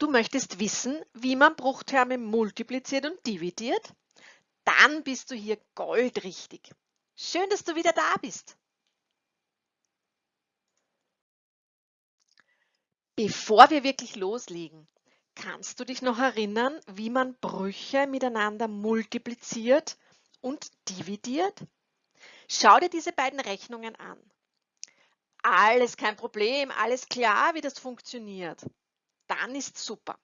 Du möchtest wissen, wie man Bruchterme multipliziert und dividiert? Dann bist du hier goldrichtig. Schön, dass du wieder da bist. Bevor wir wirklich loslegen, kannst du dich noch erinnern, wie man Brüche miteinander multipliziert und dividiert? Schau dir diese beiden Rechnungen an. Alles kein Problem, alles klar, wie das funktioniert. Dann ist super.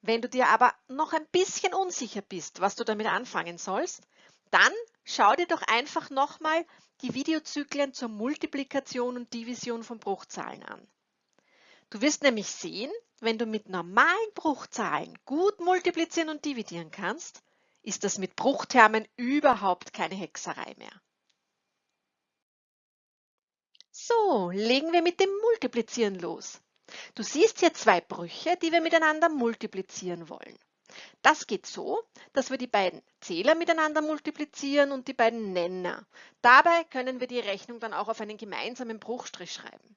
Wenn du dir aber noch ein bisschen unsicher bist, was du damit anfangen sollst, dann schau dir doch einfach nochmal die Videozyklen zur Multiplikation und Division von Bruchzahlen an. Du wirst nämlich sehen, wenn du mit normalen Bruchzahlen gut multiplizieren und dividieren kannst, ist das mit Bruchtermen überhaupt keine Hexerei mehr. So, legen wir mit dem Multiplizieren los. Du siehst hier zwei Brüche, die wir miteinander multiplizieren wollen. Das geht so, dass wir die beiden Zähler miteinander multiplizieren und die beiden Nenner. Dabei können wir die Rechnung dann auch auf einen gemeinsamen Bruchstrich schreiben.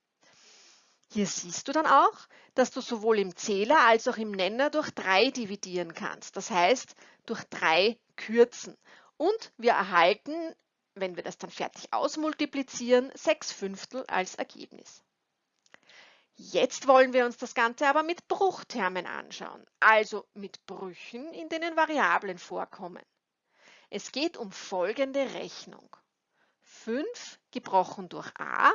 Hier siehst du dann auch, dass du sowohl im Zähler als auch im Nenner durch 3 dividieren kannst. Das heißt, durch 3 kürzen. Und wir erhalten, wenn wir das dann fertig ausmultiplizieren, 6 Fünftel als Ergebnis. Jetzt wollen wir uns das Ganze aber mit Bruchtermen anschauen, also mit Brüchen, in denen Variablen vorkommen. Es geht um folgende Rechnung. 5 gebrochen durch a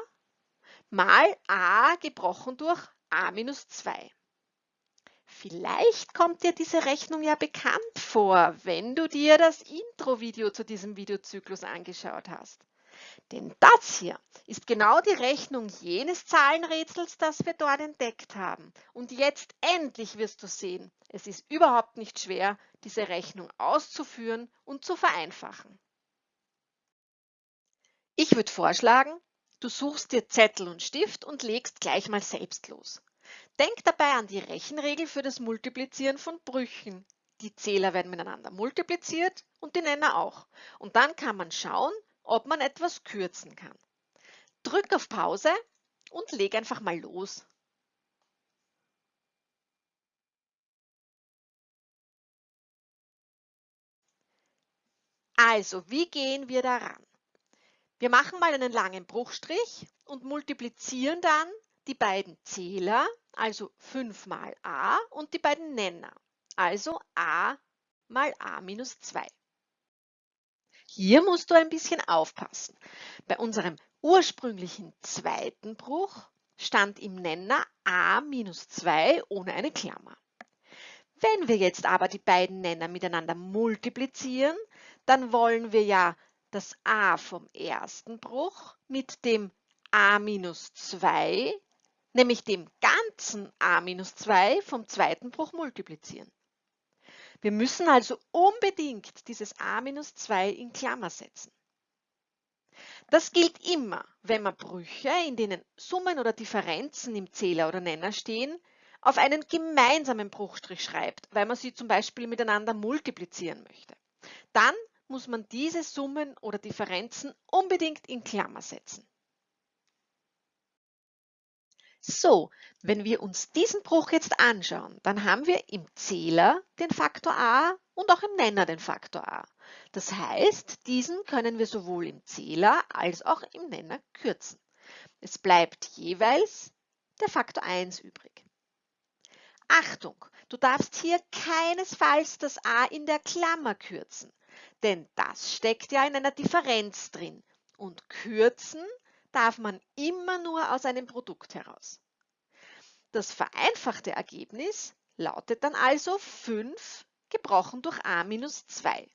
mal a gebrochen durch a minus 2. Vielleicht kommt dir diese Rechnung ja bekannt vor, wenn du dir das Intro-Video zu diesem Videozyklus angeschaut hast. Denn das hier ist genau die Rechnung jenes Zahlenrätsels, das wir dort entdeckt haben. Und jetzt endlich wirst du sehen, es ist überhaupt nicht schwer, diese Rechnung auszuführen und zu vereinfachen. Ich würde vorschlagen, Du suchst dir Zettel und Stift und legst gleich mal selbst los. Denk dabei an die Rechenregel für das Multiplizieren von Brüchen. Die Zähler werden miteinander multipliziert und die Nenner auch. Und dann kann man schauen, ob man etwas kürzen kann. Drück auf Pause und leg einfach mal los. Also, wie gehen wir daran? Wir machen mal einen langen Bruchstrich und multiplizieren dann die beiden Zähler, also 5 mal a und die beiden Nenner, also a mal a minus 2. Hier musst du ein bisschen aufpassen. Bei unserem ursprünglichen zweiten Bruch stand im Nenner a minus 2 ohne eine Klammer. Wenn wir jetzt aber die beiden Nenner miteinander multiplizieren, dann wollen wir ja das a vom ersten Bruch mit dem a minus 2, nämlich dem ganzen a minus 2 vom zweiten Bruch multiplizieren. Wir müssen also unbedingt dieses a minus 2 in Klammer setzen. Das gilt immer, wenn man Brüche, in denen Summen oder Differenzen im Zähler oder Nenner stehen, auf einen gemeinsamen Bruchstrich schreibt, weil man sie zum Beispiel miteinander multiplizieren möchte. Dann muss man diese Summen oder Differenzen unbedingt in Klammer setzen. So, wenn wir uns diesen Bruch jetzt anschauen, dann haben wir im Zähler den Faktor a und auch im Nenner den Faktor a. Das heißt, diesen können wir sowohl im Zähler als auch im Nenner kürzen. Es bleibt jeweils der Faktor 1 übrig. Achtung, du darfst hier keinesfalls das a in der Klammer kürzen. Denn das steckt ja in einer Differenz drin. Und kürzen darf man immer nur aus einem Produkt heraus. Das vereinfachte Ergebnis lautet dann also 5 gebrochen durch a minus 2.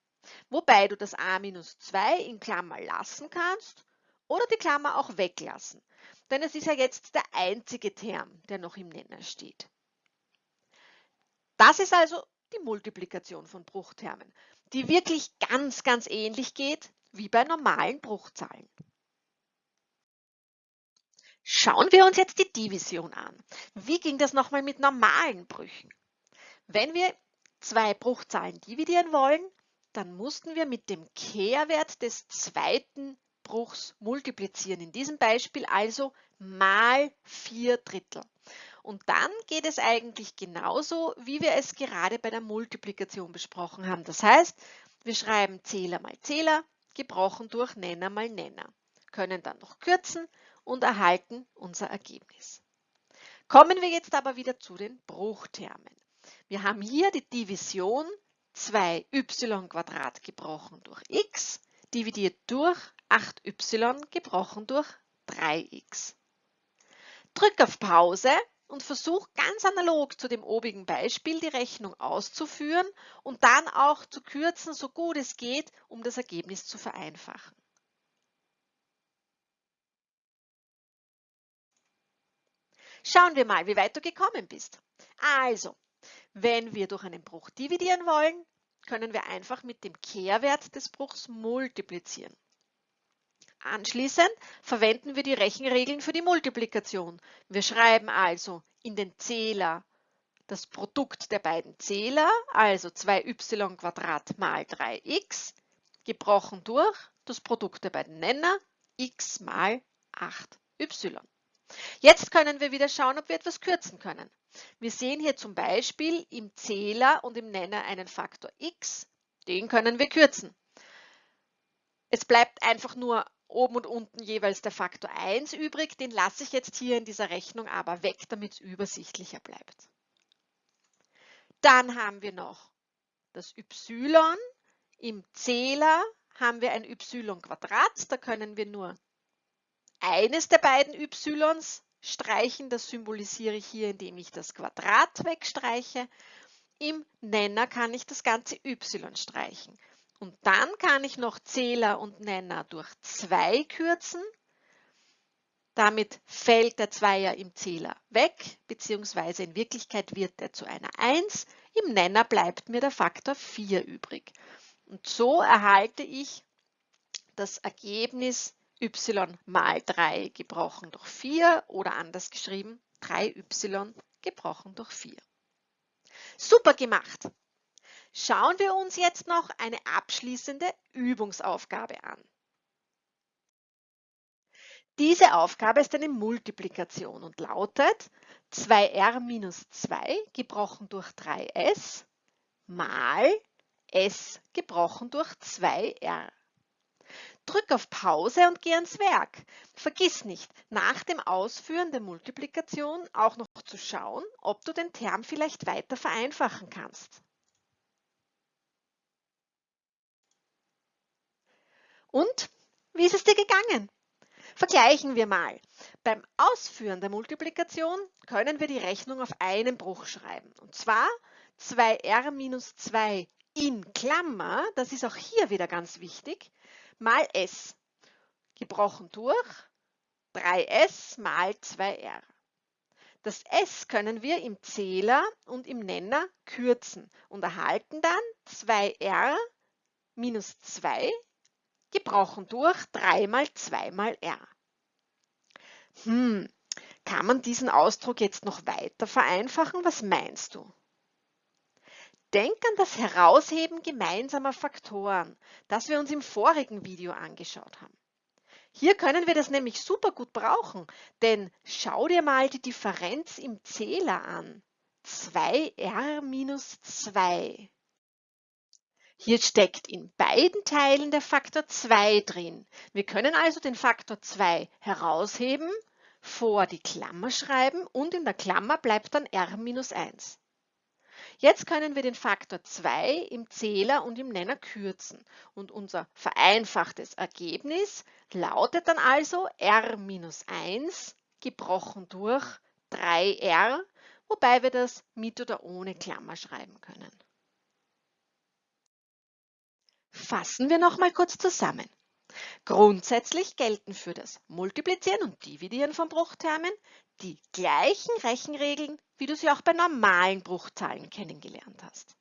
Wobei du das a minus 2 in Klammer lassen kannst oder die Klammer auch weglassen. Denn es ist ja jetzt der einzige Term, der noch im Nenner steht. Das ist also die Multiplikation von Bruchtermen die wirklich ganz, ganz ähnlich geht wie bei normalen Bruchzahlen. Schauen wir uns jetzt die Division an. Wie ging das nochmal mit normalen Brüchen? Wenn wir zwei Bruchzahlen dividieren wollen, dann mussten wir mit dem Kehrwert des zweiten Bruchs multiplizieren. In diesem Beispiel also mal 4 Drittel. Und dann geht es eigentlich genauso, wie wir es gerade bei der Multiplikation besprochen haben. Das heißt, wir schreiben Zähler mal Zähler, gebrochen durch Nenner mal Nenner, können dann noch kürzen und erhalten unser Ergebnis. Kommen wir jetzt aber wieder zu den Bruchtermen. Wir haben hier die Division 2y gebrochen durch x dividiert durch 8y gebrochen durch 3x. Drück auf Pause und versuch ganz analog zu dem obigen Beispiel die Rechnung auszuführen und dann auch zu kürzen, so gut es geht, um das Ergebnis zu vereinfachen. Schauen wir mal, wie weit du gekommen bist. Also, wenn wir durch einen Bruch dividieren wollen, können wir einfach mit dem Kehrwert des Bruchs multiplizieren. Anschließend verwenden wir die Rechenregeln für die Multiplikation. Wir schreiben also in den Zähler das Produkt der beiden Zähler, also 2y mal 3x, gebrochen durch das Produkt der beiden Nenner, x mal 8y. Jetzt können wir wieder schauen, ob wir etwas kürzen können. Wir sehen hier zum Beispiel im Zähler und im Nenner einen Faktor x. Den können wir kürzen. Es bleibt einfach nur oben und unten jeweils der Faktor 1 übrig. Den lasse ich jetzt hier in dieser Rechnung aber weg, damit es übersichtlicher bleibt. Dann haben wir noch das y. Im Zähler haben wir ein y Quadrat. Da können wir nur eines der beiden y's streichen. Das symbolisiere ich hier, indem ich das Quadrat wegstreiche. Im Nenner kann ich das ganze y streichen. Und dann kann ich noch Zähler und Nenner durch 2 kürzen. Damit fällt der Zweier im Zähler weg, beziehungsweise in Wirklichkeit wird er zu einer 1. Im Nenner bleibt mir der Faktor 4 übrig. Und so erhalte ich das Ergebnis y mal 3 gebrochen durch 4 oder anders geschrieben 3y gebrochen durch 4. Super gemacht! Schauen wir uns jetzt noch eine abschließende Übungsaufgabe an. Diese Aufgabe ist eine Multiplikation und lautet 2r minus 2 gebrochen durch 3s mal s gebrochen durch 2r. Drück auf Pause und geh ans Werk. Vergiss nicht, nach dem Ausführen der Multiplikation auch noch zu schauen, ob du den Term vielleicht weiter vereinfachen kannst. Und wie ist es dir gegangen? Vergleichen wir mal. Beim Ausführen der Multiplikation können wir die Rechnung auf einen Bruch schreiben. Und zwar 2r minus 2 in Klammer, das ist auch hier wieder ganz wichtig, mal s. Gebrochen durch 3s mal 2r. Das s können wir im Zähler und im Nenner kürzen und erhalten dann 2r minus 2 gebrochen durch 3 mal 2 mal r. Hm, kann man diesen Ausdruck jetzt noch weiter vereinfachen? Was meinst du? Denk an das Herausheben gemeinsamer Faktoren, das wir uns im vorigen Video angeschaut haben. Hier können wir das nämlich super gut brauchen, denn schau dir mal die Differenz im Zähler an. 2r minus 2. Hier steckt in beiden Teilen der Faktor 2 drin. Wir können also den Faktor 2 herausheben, vor die Klammer schreiben und in der Klammer bleibt dann r minus 1. Jetzt können wir den Faktor 2 im Zähler und im Nenner kürzen und unser vereinfachtes Ergebnis lautet dann also r minus 1 gebrochen durch 3r, wobei wir das mit oder ohne Klammer schreiben können. Fassen wir noch mal kurz zusammen. Grundsätzlich gelten für das Multiplizieren und Dividieren von Bruchtermen die gleichen Rechenregeln, wie du sie auch bei normalen Bruchzahlen kennengelernt hast.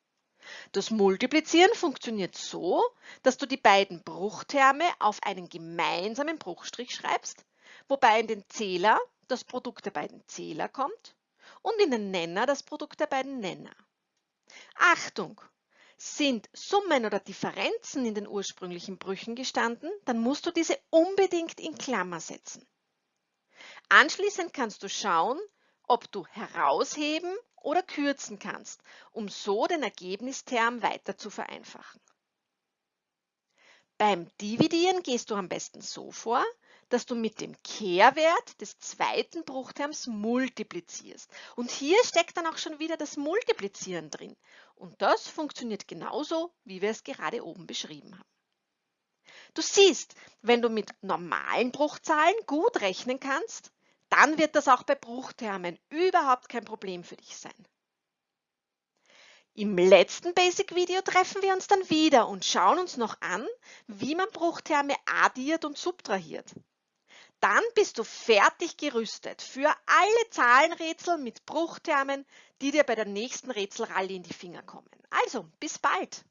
Das Multiplizieren funktioniert so, dass du die beiden Bruchterme auf einen gemeinsamen Bruchstrich schreibst, wobei in den Zähler das Produkt der beiden Zähler kommt und in den Nenner das Produkt der beiden Nenner. Achtung! Sind Summen oder Differenzen in den ursprünglichen Brüchen gestanden, dann musst du diese unbedingt in Klammer setzen. Anschließend kannst du schauen, ob du herausheben oder kürzen kannst, um so den Ergebnisterm weiter zu vereinfachen. Beim Dividieren gehst du am besten so vor, dass du mit dem Kehrwert des zweiten Bruchterms multiplizierst. Und hier steckt dann auch schon wieder das Multiplizieren drin. Und das funktioniert genauso, wie wir es gerade oben beschrieben haben. Du siehst, wenn du mit normalen Bruchzahlen gut rechnen kannst, dann wird das auch bei Bruchtermen überhaupt kein Problem für dich sein. Im letzten Basic-Video treffen wir uns dann wieder und schauen uns noch an, wie man Bruchterme addiert und subtrahiert. Dann bist du fertig gerüstet für alle Zahlenrätsel mit Bruchtermen, die dir bei der nächsten Rätselrallye in die Finger kommen. Also, bis bald!